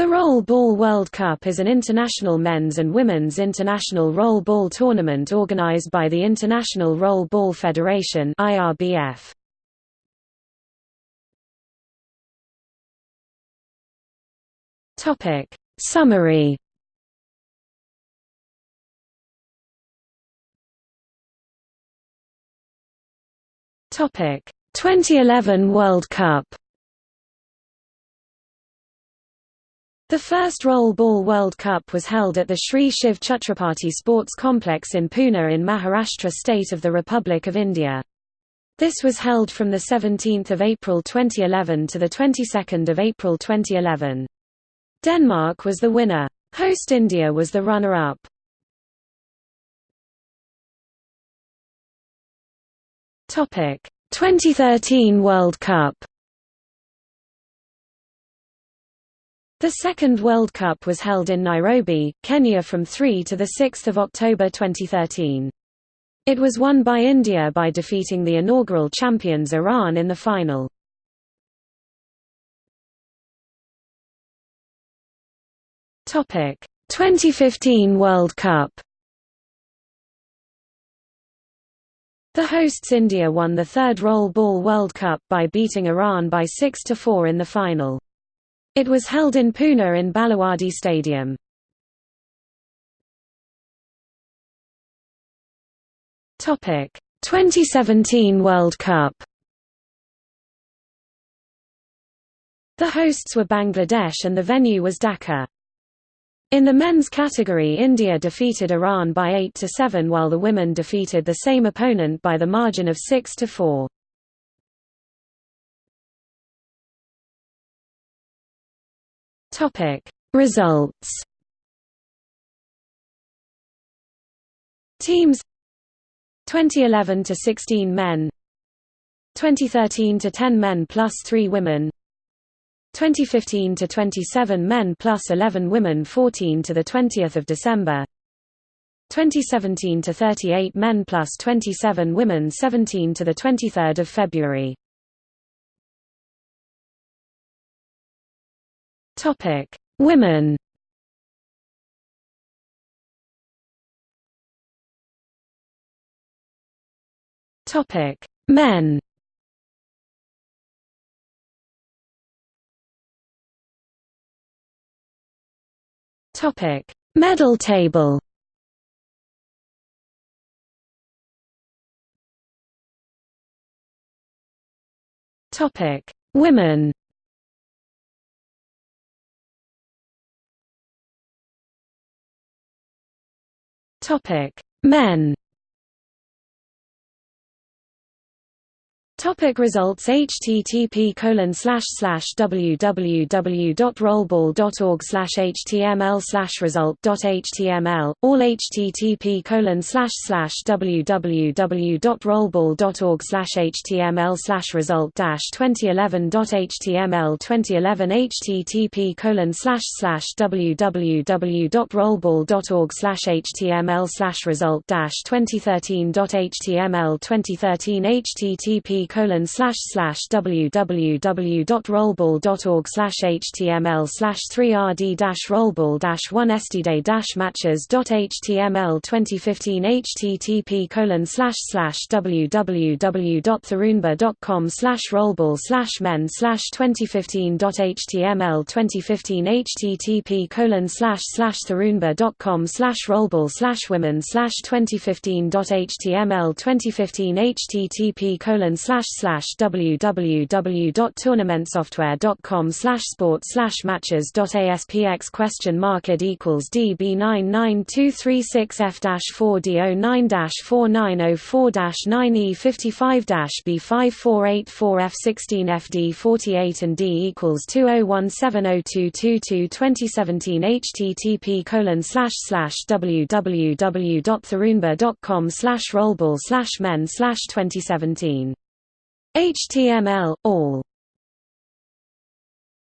The Roll Ball World Cup is an international men's and women's international roll ball tournament organized by the International Roll Ball Federation (IRBF). Topic: Summary. Topic: 2011 World Cup. The first Roll Ball World Cup was held at the Sri Shiv Chhatrapati Sports Complex in Pune in Maharashtra state of the Republic of India. This was held from 17 April 2011 to 22 April 2011. Denmark was the winner. Host India was the runner-up. Topic: 2013 World Cup. The second World Cup was held in Nairobi, Kenya from 3 to 6 October 2013. It was won by India by defeating the inaugural champions Iran in the final. Topic: 2015 World Cup. The hosts India won the third Roll Ball World Cup by beating Iran by 6 to 4 in the final. It was held in Pune in Balewadi Stadium. Topic: 2017 World Cup. The hosts were Bangladesh and the venue was Dhaka. In the men's category India defeated Iran by 8 to 7 while the women defeated the same opponent by the margin of 6 Topic. Results Teams 2011 to 16 men 2013 to 10 men plus 3 women 2015 to 27 men plus 11 women 14 to the 20th of December 2017 to 38 men plus 27 women 17 to the 23rd of February Topic: Women. Topic: Men. Topic: Medal table. Topic: Women. Topic: Men. Topic results http colon slash slash www.rollball.org slash html slash result html all http colon slash slash www.rollball.org slash html slash result dash 2011 dot html 2011 http colon slash slash www.rollball.org slash html slash result dash 2013 dot html 2013 http colon slash slash www.rollball.org slash html slash 3rd dash rollball dash 1 stday dash matches dot html 2015 http colon slash slash www.tharunba.com slash rollball slash men slash 2015 dot html 2015 http colon slash slash tharunba.com slash rollball slash women slash 2015 dot html 2015 http colon slash slash slash www.tournamentsoftware.com slash sport slash matches dot aspx question mark id equals db nine nine two three six f dash four d o nine dash four nine oh four dash nine e fifty five dash b five four eight four f sixteen fd forty eight and d equals two oh one seven oh two two two twenty seventeen http colon slash slash www.tharunba.com slash rollball slash men slash twenty seventeen HTML, all